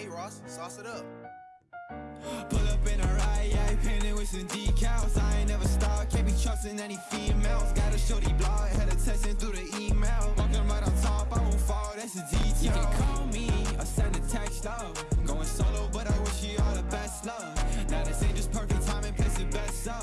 Hey Ross, sauce it up. Pull up in a ride, yeah, painted with some decals. I ain't never stopped, can't be trusting any females. Got a shorty blog, had her texting through the email. Walking right on top, I won't fall, that's a detail. You can call me or send a text, love Going solo, but I wish you all the best, love Now this ain't just perfect timing, place the best, so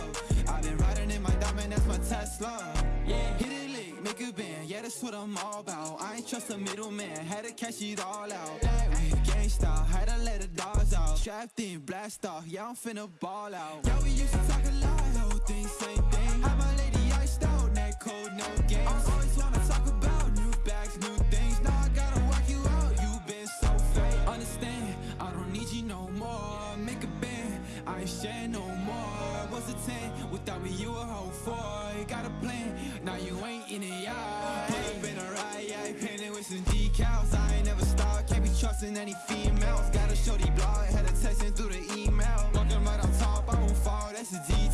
I've been riding in my diamond, that's my Tesla. Yeah, hit it lick, make a band, yeah, that's what I'm all about. I ain't trust a middleman, had to cash it all out. Black with gang style, had to let the dogs out. Strapped in, blast off, yeah, I'm finna ball out. Yeah, we used to talk a lot, whole thing, same thing. Had my lady iced out, neck cold, no games. I always wanna talk about new bags, new things. Now I gotta walk you out, you been so fake. Understand, I don't need you no more. Make a band, I ain't sharing no more. What's a 10, without me you a whole four You got a plan, now you ain't in it, yeah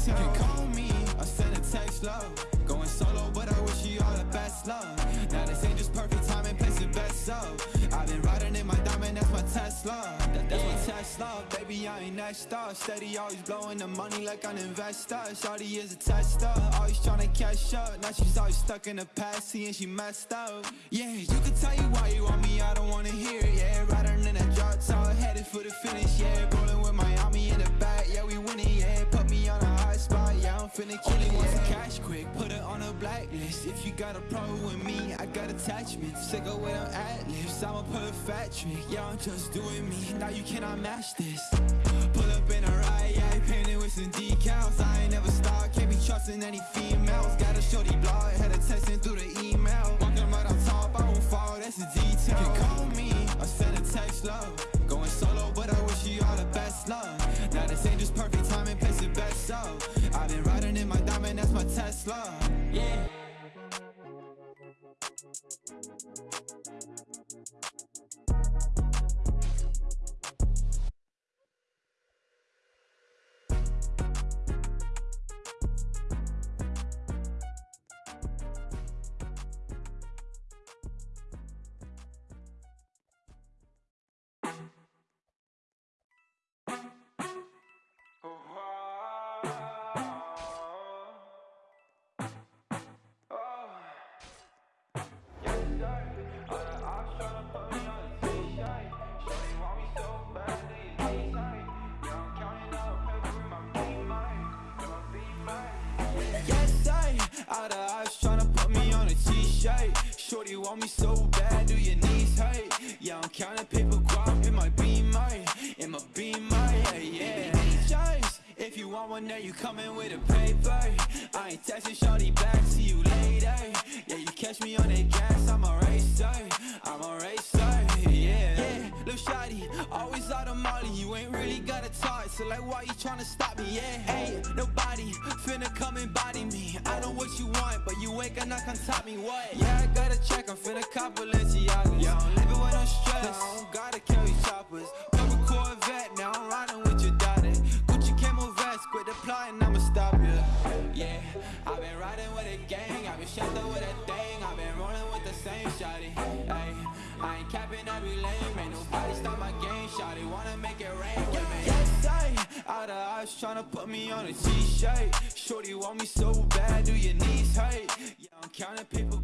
a You can call me, or send a text, love. Going solo, but I wish you all the best, love. Now this ain't just perfect timing, place the best, so I've been riding in my diamond, that's my Tesla. That, That's my Tesla, baby, I ain't next up Steady, always blowing the money like an investor. Shawty is a tester, always trying to catch up. Now she's always stuck in the past, seeing she messed up. Yeah, you can tell you why you want me, I don't wanna hear it, yeah Riding in that drop top, headed for the finish, yeah Rolling with Miami on If you got a problem with me, I got attachments. Sick of where I'm ad-libs, I'ma pull a fat trick. Yeah, I'm just doing me, now you cannot match this. Pull up in a ride, yeah, painted with some decals. I ain't never stopped, can't be trusting any females. Got a shorty blog, had her texting through the email. Walking right on top, I won't fall, that's a detail. You can call me, or send a text, love. Going solo, but I wish you all the best, love Now this ain't just perfect T-shirt Shorty want me so bad, do your knees hurt? Yeah, I'm counting paper guap in my beamer In my beamer, yeah, yeah. Choice. If you want one, there you coming with a paper. I ain't texting shorty back, see you later. Yeah, you catch me on that gas, I'm a racer got so like why you tryna stop me, yeah Hey, nobody finna come and body me. I know what you want, but you ain't gonna come top me, what? Yeah, I gotta check, I'm finna cop Balenciagas. Yeah, I'm living with no stress, I don't gotta carry choppers. Purple Corvette, now I'm riding with your daughter. Gucci camo vest, quit applying, I'ma stop ya. Yeah, I've been riding with a gang, I've been up with a thing. I've been rolling with the same shawty, ayy I ain't capping every lane, ain't nobody stop my game Shawty. Wanna make it rain eyes tryna put me on a t-shirt Shorty want me so bad, do your knees hurt? Yeah, I'm counting paper